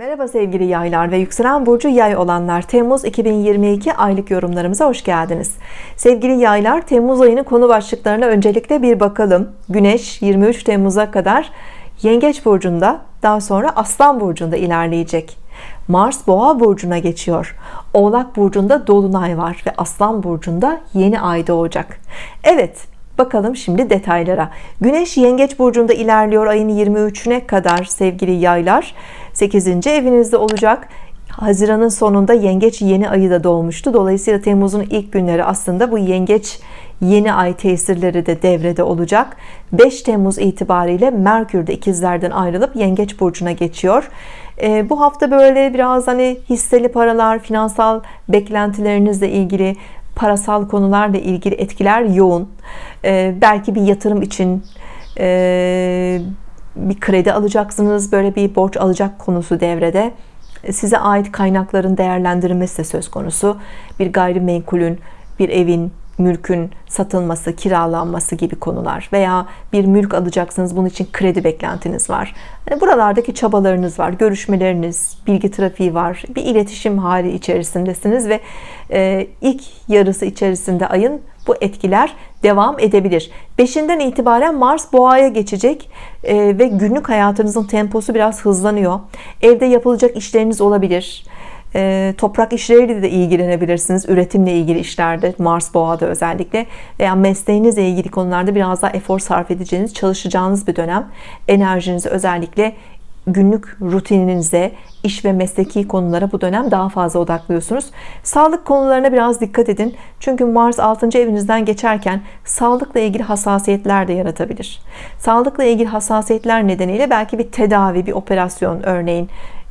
Merhaba sevgili yaylar ve yükselen burcu yay olanlar. Temmuz 2022 aylık yorumlarımıza hoş geldiniz. Sevgili yaylar Temmuz ayının konu başlıklarına öncelikle bir bakalım. Güneş 23 Temmuz'a kadar Yengeç burcunda daha sonra Aslan burcunda ilerleyecek. Mars Boğa burcuna geçiyor. Oğlak burcunda Dolunay var ve Aslan burcunda yeni ay doğacak. Evet Bakalım şimdi detaylara. Güneş Yengeç burcunda ilerliyor ayın 23'üne kadar sevgili yaylar. 8. evinizde olacak. Haziran'ın sonunda Yengeç yeni ayı da doğmuştu. Dolayısıyla Temmuz'un ilk günleri aslında bu Yengeç yeni ay tesirleri de devrede olacak. 5 Temmuz itibariyle Merkür de ikizlerden ayrılıp Yengeç burcuna geçiyor. E, bu hafta böyle biraz hani hisseli paralar, finansal beklentilerinizle ilgili parasal konularla ilgili etkiler yoğun. E, belki bir yatırım için e, bir kredi alacaksınız. Böyle bir borç alacak konusu devrede. Size ait kaynakların değerlendirilmesi de söz konusu. Bir gayrimenkulün, bir evin, mülkün satılması, kiralanması gibi konular veya bir mülk alacaksınız bunun için kredi beklentiniz var. Yani buralardaki çabalarınız var, görüşmeleriniz, bilgi trafiği var, bir iletişim hali içerisindesiniz ve e, ilk yarısı içerisinde ayın bu etkiler devam edebilir. Beşinden itibaren Mars boğaya geçecek e, ve günlük hayatınızın temposu biraz hızlanıyor. Evde yapılacak işleriniz olabilir e, toprak işleriyle de ilgilenebilirsiniz. Üretimle ilgili işlerde Mars boğada özellikle. Veya mesleğinizle ilgili konularda biraz daha efor sarf edeceğiniz çalışacağınız bir dönem. Enerjinizi özellikle günlük rutininize iş ve mesleki konulara bu dönem daha fazla odaklıyorsunuz. Sağlık konularına biraz dikkat edin. Çünkü Mars 6. evinizden geçerken sağlıkla ilgili hassasiyetler de yaratabilir. Sağlıkla ilgili hassasiyetler nedeniyle belki bir tedavi bir operasyon örneğin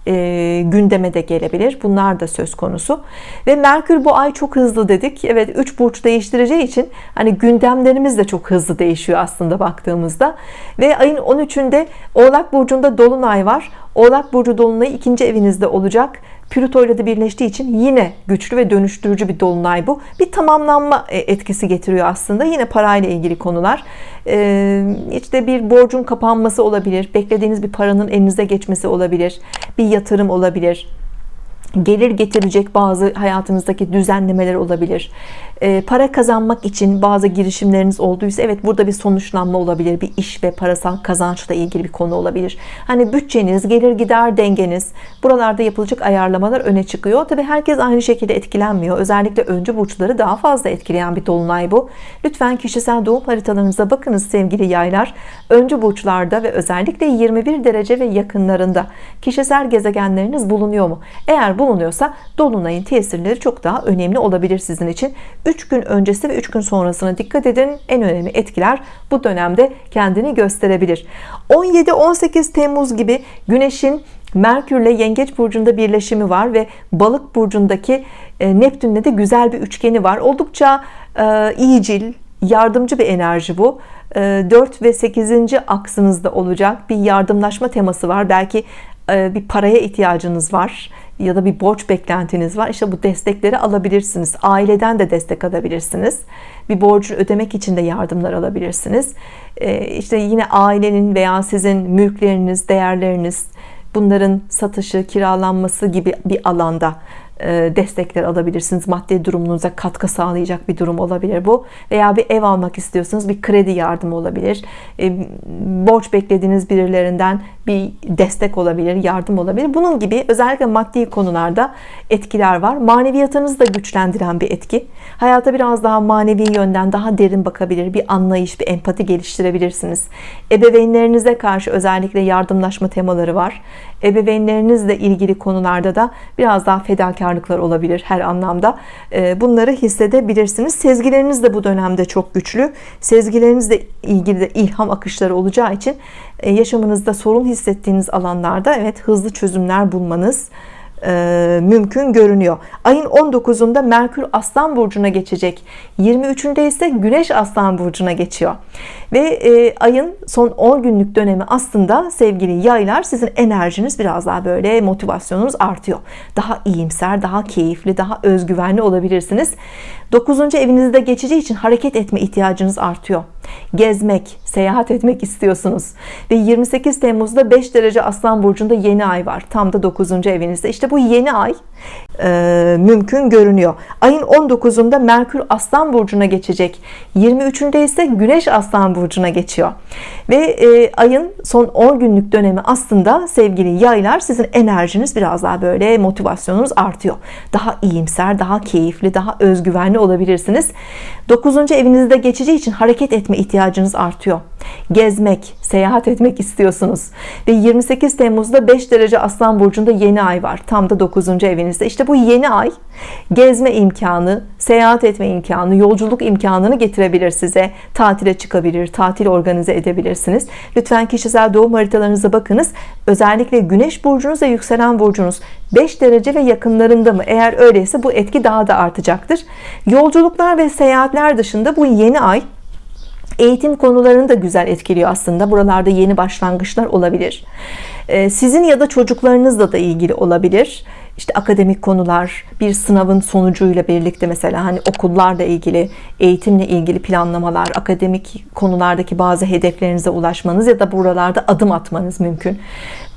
e, gündeme de gelebilir. Bunlar da söz konusu. Ve Merkür bu ay çok hızlı dedik. Evet 3 burç değiştireceği için hani gündemlerimiz de çok hızlı değişiyor aslında baktığımızda. Ve ayın 13'ünde Oğlak burcunda dolunay var. Oğlak burcu dolunayı ikinci evinizde olacak Plüto ile de birleştiği için yine güçlü ve dönüştürücü bir dolunay bu. Bir tamamlanma e, etkisi getiriyor aslında. Yine parayla ilgili konular. Ee, işte bir borcun kapanması olabilir. Beklediğiniz bir paranın elinize geçmesi olabilir. Bir yatırım olabilir gelir getirecek bazı hayatınızdaki düzenlemeler olabilir. E, para kazanmak için bazı girişimleriniz olduysa evet burada bir sonuçlanma olabilir bir iş ve parasal kazançla ilgili bir konu olabilir. Hani bütçeniz gelir gider dengeniz buralarda yapılacak ayarlamalar öne çıkıyor. Tabi herkes aynı şekilde etkilenmiyor. Özellikle öncü burçları daha fazla etkileyen bir dolunay bu. Lütfen kişisel doğum haritalarınıza bakınız sevgili yaylar. Öncü burçlarda ve özellikle 21 derece ve yakınlarında kişisel gezegenleriniz bulunuyor mu? Eğer bulunuyorsa Dolunay'ın tesirleri çok daha önemli olabilir sizin için 3 gün öncesi ve 3 gün sonrasına dikkat edin en önemli etkiler bu dönemde kendini gösterebilir 17-18 Temmuz gibi Güneş'in Merkürle Yengeç burcunda birleşimi var ve Balık burcundaki e, Neptünle de güzel bir üçgeni var. Oldukça e, iyicil, yardımcı bir enerji bu. 4 e, ve 8. aksınızda olacak bir yardımlaşma teması var. Belki bir paraya ihtiyacınız var ya da bir borç beklentiniz var. İşte bu destekleri alabilirsiniz. Aileden de destek alabilirsiniz. Bir borcu ödemek için de yardımlar alabilirsiniz. Ee, işte yine ailenin veya sizin mülkleriniz değerleriniz bunların satışı kiralanması gibi bir alanda e, destekler alabilirsiniz. Maddi durumunuza katkı sağlayacak bir durum olabilir bu. Veya bir ev almak istiyorsanız bir kredi yardımı olabilir. E, borç beklediğiniz birilerinden bir destek olabilir yardım olabilir. Bunun gibi özellikle maddi konularda etkiler var. Maneviyatınızı da güçlendiren bir etki. Hayata biraz daha manevi yönden daha derin bakabilir bir anlayış bir empati geliştirebilirsiniz. Ebeveynlerinize karşı özellikle yardımlaşma temaları var ebeveynlerinizle ilgili konularda da biraz daha fedakarlıklar olabilir her anlamda. Ee, bunları hissedebilirsiniz. Sezgileriniz de bu dönemde çok güçlü. Sezgilerinizle ilgili de ilham akışları olacağı için e, yaşamınızda sorun hissettiğiniz alanlarda evet hızlı çözümler bulmanız e, mümkün görünüyor. Ayın 19'unda Merkür Aslan Burcu'na geçecek. 23'ünde ise Güneş Aslan Burcu'na geçiyor. Ve e, ayın son 10 günlük dönemi aslında sevgili yaylar sizin enerjiniz biraz daha böyle motivasyonunuz artıyor. Daha iyimser, daha keyifli, daha özgüvenli olabilirsiniz. 9. evinizde geçeceği için hareket etme ihtiyacınız artıyor. Gezmek, seyahat etmek istiyorsunuz. Ve 28 Temmuz'da 5 derece Aslan Burcu'nda yeni ay var. Tam da 9. evinizde. İşte bu yeni ay e, mümkün görünüyor. Ayın 19'unda Merkür Aslan Burcu'na geçecek. 23'ünde ise Güneş Aslan Burcu'na geçiyor. Ve e, ayın son 10 günlük dönemi aslında sevgili yaylar sizin enerjiniz biraz daha böyle motivasyonunuz artıyor. Daha iyimser, daha keyifli, daha özgüvenli olabilirsiniz. 9. evinizde geçeceği için hareket etme ihtiyacınız artıyor. Gezmek, seyahat etmek istiyorsunuz. Ve 28 Temmuz'da 5 derece Aslan Burcu'nda yeni ay var. Tam da 9. evinizde. İşte bu yeni ay gezme imkanı, seyahat etme imkanı, yolculuk imkanını getirebilir size. Tatile çıkabilir, tatil organize edebilirsiniz. Lütfen kişisel doğum haritalarınıza bakınız. Özellikle Güneş burcunuz ve yükselen burcunuz 5 derece ve yakınlarında mı? Eğer öyleyse bu etki daha da artacaktır. Yolculuklar ve seyahatler dışında bu yeni ay eğitim konularını da güzel etkiliyor aslında. Buralarda yeni başlangıçlar olabilir. Ee, sizin ya da çocuklarınızla da ilgili olabilir. İşte akademik konular, bir sınavın sonucuyla birlikte mesela hani okullarla ilgili, eğitimle ilgili planlamalar, akademik konulardaki bazı hedeflerinize ulaşmanız ya da buralarda adım atmanız mümkün.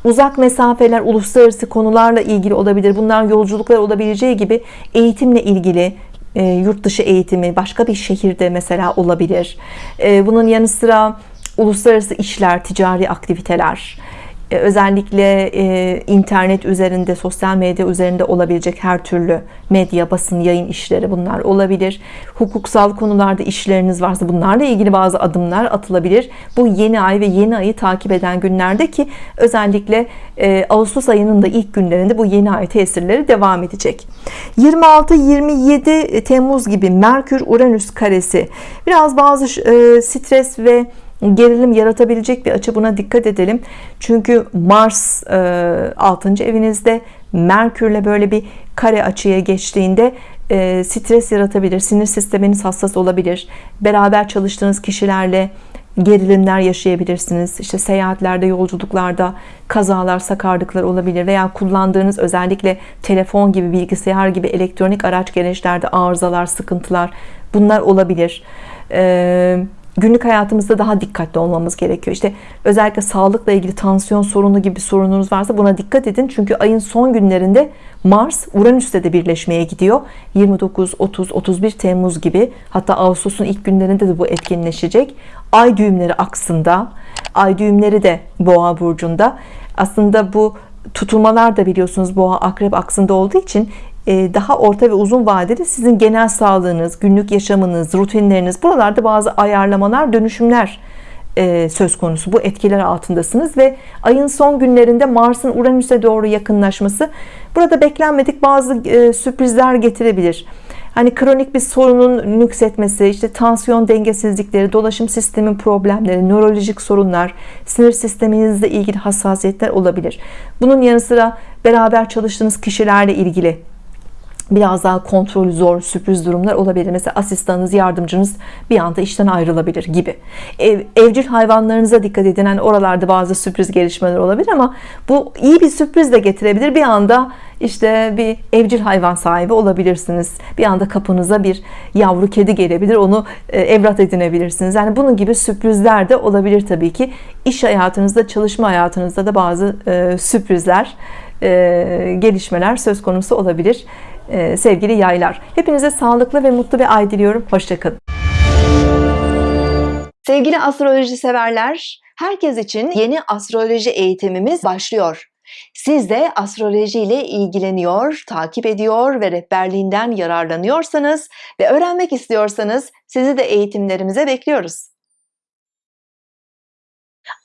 Uzak mesafeler, uluslararası konularla ilgili olabilir. Bunlar yolculuklar olabileceği gibi eğitimle ilgili e, yurt dışı eğitimi başka bir şehirde mesela olabilir. E, bunun yanı sıra uluslararası işler, ticari aktiviteler, özellikle e, internet üzerinde, sosyal medya üzerinde olabilecek her türlü medya, basın, yayın işleri bunlar olabilir. Hukuksal konularda işleriniz varsa bunlarla ilgili bazı adımlar atılabilir. Bu yeni ay ve yeni ayı takip eden günlerde ki özellikle e, Ağustos ayının da ilk günlerinde bu yeni ay tesirleri devam edecek. 26-27 Temmuz gibi Merkür Uranüs karesi biraz bazı stres ve gerilim yaratabilecek bir açı buna dikkat edelim. Çünkü Mars 6. E, evinizde Merkürle böyle bir kare açıya geçtiğinde e, stres yaratabilir. Sinir sisteminiz hassas olabilir. Beraber çalıştığınız kişilerle gerilimler yaşayabilirsiniz. İşte seyahatlerde, yolculuklarda kazalar, sakarlıklar olabilir veya kullandığınız özellikle telefon gibi, bilgisayar gibi elektronik araç gereçlerde arızalar, sıkıntılar bunlar olabilir. Ee, günlük hayatımızda daha dikkatli olmamız gerekiyor. İşte özellikle sağlıkla ilgili tansiyon sorunu gibi sorununuz varsa buna dikkat edin. Çünkü ayın son günlerinde Mars Uranüs'te de birleşmeye gidiyor. 29, 30, 31 Temmuz gibi hatta Ağustos'un ilk günlerinde de bu etkinleşecek. Ay düğümleri aksında. Ay düğümleri de Boğa burcunda. Aslında bu tutulmalar da biliyorsunuz Boğa Akrep aksında olduğu için daha orta ve uzun vadede sizin genel sağlığınız, günlük yaşamınız, rutinleriniz buralarda bazı ayarlamalar, dönüşümler e, söz konusu. Bu etkiler altındasınız ve ayın son günlerinde Mars'ın Uranüs'e doğru yakınlaşması burada beklenmedik bazı e, sürprizler getirebilir. Hani kronik bir sorunun nüksetmesi, işte tansiyon dengesizlikleri, dolaşım sistemin problemleri, nörolojik sorunlar, sinir sisteminizle ilgili hassasiyetler olabilir. Bunun yanı sıra beraber çalıştığınız kişilerle ilgili biraz daha kontrolü zor sürpriz durumlar olabilir. Mesela asistanınız, yardımcınız bir anda işten ayrılabilir gibi. Ev, evcil hayvanlarınıza dikkat edin. Yani oralarda bazı sürpriz gelişmeler olabilir ama bu iyi bir sürpriz de getirebilir. Bir anda işte bir evcil hayvan sahibi olabilirsiniz. Bir anda kapınıza bir yavru kedi gelebilir. Onu e, evlat edinebilirsiniz. Yani bunun gibi sürprizler de olabilir tabii ki. İş hayatınızda, çalışma hayatınızda da bazı e, sürprizler, e, gelişmeler söz konusu olabilir. Ee, sevgili yaylar. Hepinize sağlıklı ve mutlu bir ay diliyorum. Hoşçakalın. Sevgili astroloji severler, herkes için yeni astroloji eğitimimiz başlıyor. Siz de astroloji ile ilgileniyor, takip ediyor ve rehberliğinden yararlanıyorsanız ve öğrenmek istiyorsanız sizi de eğitimlerimize bekliyoruz.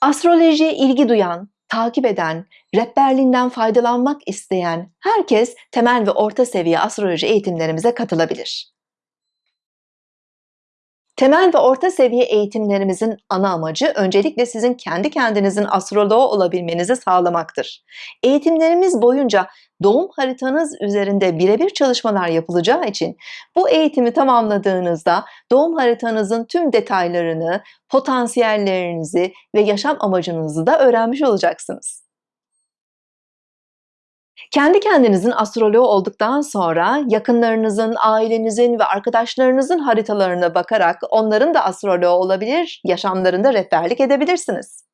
Astrolojiye ilgi duyan, takip eden, rehberliğinden faydalanmak isteyen herkes temel ve orta seviye astroloji eğitimlerimize katılabilir. Temel ve orta seviye eğitimlerimizin ana amacı öncelikle sizin kendi kendinizin astroloğu olabilmenizi sağlamaktır. Eğitimlerimiz boyunca doğum haritanız üzerinde birebir çalışmalar yapılacağı için bu eğitimi tamamladığınızda doğum haritanızın tüm detaylarını, potansiyellerinizi ve yaşam amacınızı da öğrenmiş olacaksınız. Kendi kendinizin astroloğu olduktan sonra yakınlarınızın, ailenizin ve arkadaşlarınızın haritalarına bakarak onların da astroloğu olabilir, yaşamlarında rehberlik edebilirsiniz.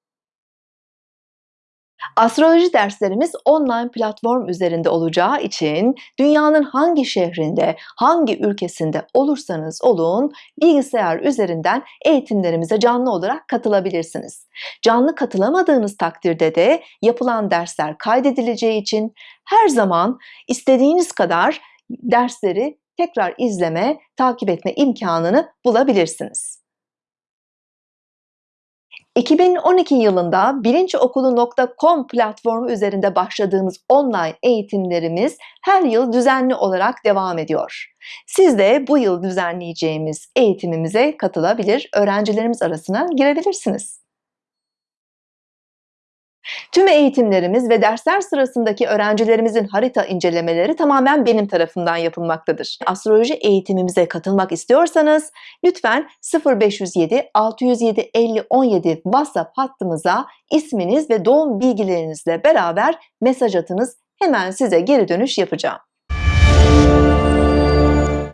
Astroloji derslerimiz online platform üzerinde olacağı için dünyanın hangi şehrinde, hangi ülkesinde olursanız olun bilgisayar üzerinden eğitimlerimize canlı olarak katılabilirsiniz. Canlı katılamadığınız takdirde de yapılan dersler kaydedileceği için her zaman istediğiniz kadar dersleri tekrar izleme, takip etme imkanını bulabilirsiniz. 2012 yılında bilinçokulu.com platformu üzerinde başladığımız online eğitimlerimiz her yıl düzenli olarak devam ediyor. Siz de bu yıl düzenleyeceğimiz eğitimimize katılabilir, öğrencilerimiz arasına girebilirsiniz. Tüm eğitimlerimiz ve dersler sırasındaki öğrencilerimizin harita incelemeleri tamamen benim tarafımdan yapılmaktadır. Astroloji eğitimimize katılmak istiyorsanız lütfen 0507 607 50 17 WhatsApp hattımıza isminiz ve doğum bilgilerinizle beraber mesaj atınız. Hemen size geri dönüş yapacağım.